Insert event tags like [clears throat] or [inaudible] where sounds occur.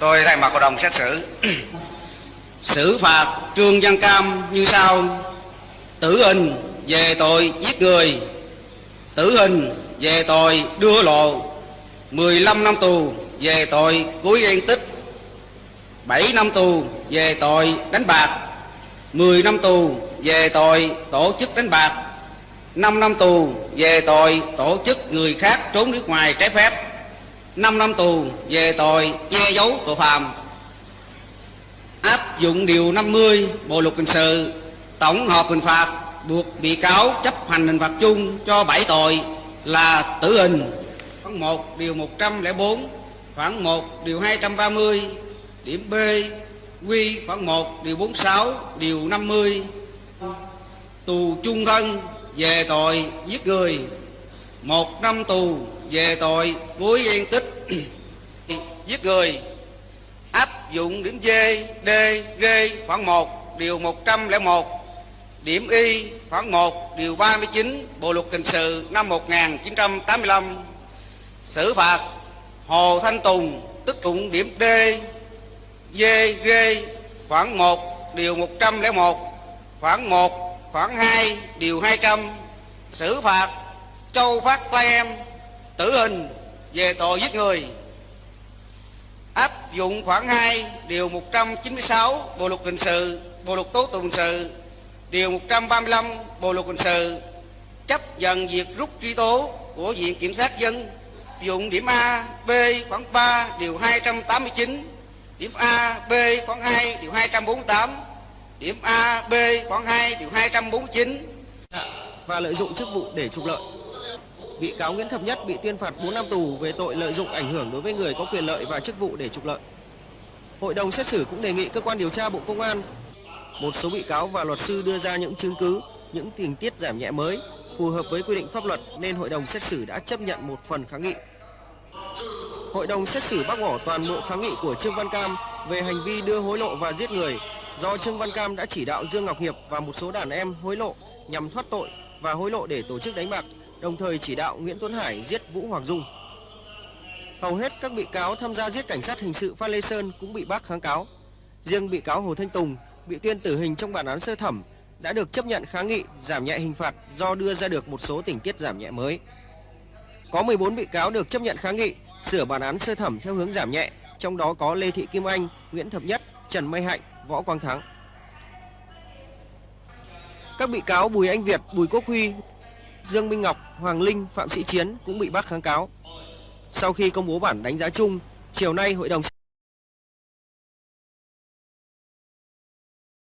Tôi thay mặt hội đồng xét xử. [clears throat] Xử phạt Trương Văn Cam như sau. Tử hình về tội giết người. Tử hình về tội đưa lộ. 15 năm tù về tội cố gây tích. 7 năm tù về tội đánh bạc. 10 năm tù về tội tổ chức đánh bạc. 5 năm tù về tội tổ chức người khác trốn nước ngoài trái phép. 5 năm tù, về tội che giấu tội phạm. Áp dụng điều 50 Bộ luật hình sự, tổng hợp hình phạt buộc bị cáo chấp hành hình phạt chung cho 7 tội là tử hình, khoảng 1 điều 104 khoảng 1 điều 230 điểm B, quy, khoảng 1 điều 46 điều 50 tù chung thân về tội giết người, một năm tù về tội cuối gian tích. [clears throat] Giết người. Áp dụng điểm D, D, G khoảng 1 điều 101 điểm Y khoảng 1 điều 39 Bộ luật hình sự năm 1985 xử phạt Hồ Thanh Tùng tức dụng điểm D, D, G khoảng 1 điều 101 khoảng 1 khoảng 2 điều 200 xử phạt Châu Phát Tây Em tử hình về tội giết người. Áp dụng khoảng 2 điều 196 Bộ luật hình sự Bộ luật tố tụng hình sự điều 135 Bộ luật hình sự chấp nhận việc rút truy tố của Viện Kiểm sát dân. Áp dụng điểm A, B khoảng 3 điều 289 điểm A, B khoảng 2 điều 248 điểm A, B khoảng 2 điều 249 và lợi dụng chức vụ để trục lợi. Bị cáo Nguyễn Thập Nhất bị tuyên phạt 4 năm tù về tội lợi dụng ảnh hưởng đối với người có quyền lợi và chức vụ để trục lợi. Hội đồng xét xử cũng đề nghị cơ quan điều tra Bộ Công an một số bị cáo và luật sư đưa ra những chứng cứ, những tình tiết giảm nhẹ mới phù hợp với quy định pháp luật nên hội đồng xét xử đã chấp nhận một phần kháng nghị. Hội đồng xét xử bác bỏ toàn bộ kháng nghị của Trương Văn Cam về hành vi đưa hối lộ và giết người do Trương Văn Cam đã chỉ đạo Dương Ngọc Hiệp và một số đàn em hối lộ nhằm thoát tội và hối lộ để tổ chức đánh bạc, đồng thời chỉ đạo Nguyễn Tuấn Hải giết Vũ Hoàng Dung. Hầu hết các bị cáo tham gia giết cảnh sát hình sự Phan Lê Sơn cũng bị bác kháng cáo. Riêng bị cáo Hồ Thanh Tùng bị tuyên tử hình trong bản án sơ thẩm đã được chấp nhận kháng nghị giảm nhẹ hình phạt do đưa ra được một số tình tiết giảm nhẹ mới. Có 14 bị cáo được chấp nhận kháng nghị sửa bản án sơ thẩm theo hướng giảm nhẹ, trong đó có Lê Thị Kim Anh, Nguyễn Thập Nhất, Trần Mây Hạnh, Võ Quang Thắng. Các bị cáo Bùi Anh Việt, Bùi Quốc Huy, Dương Minh Ngọc, Hoàng Linh, Phạm Sĩ Chiến cũng bị bác kháng cáo. Sau khi công bố bản đánh giá chung, chiều nay hội đồng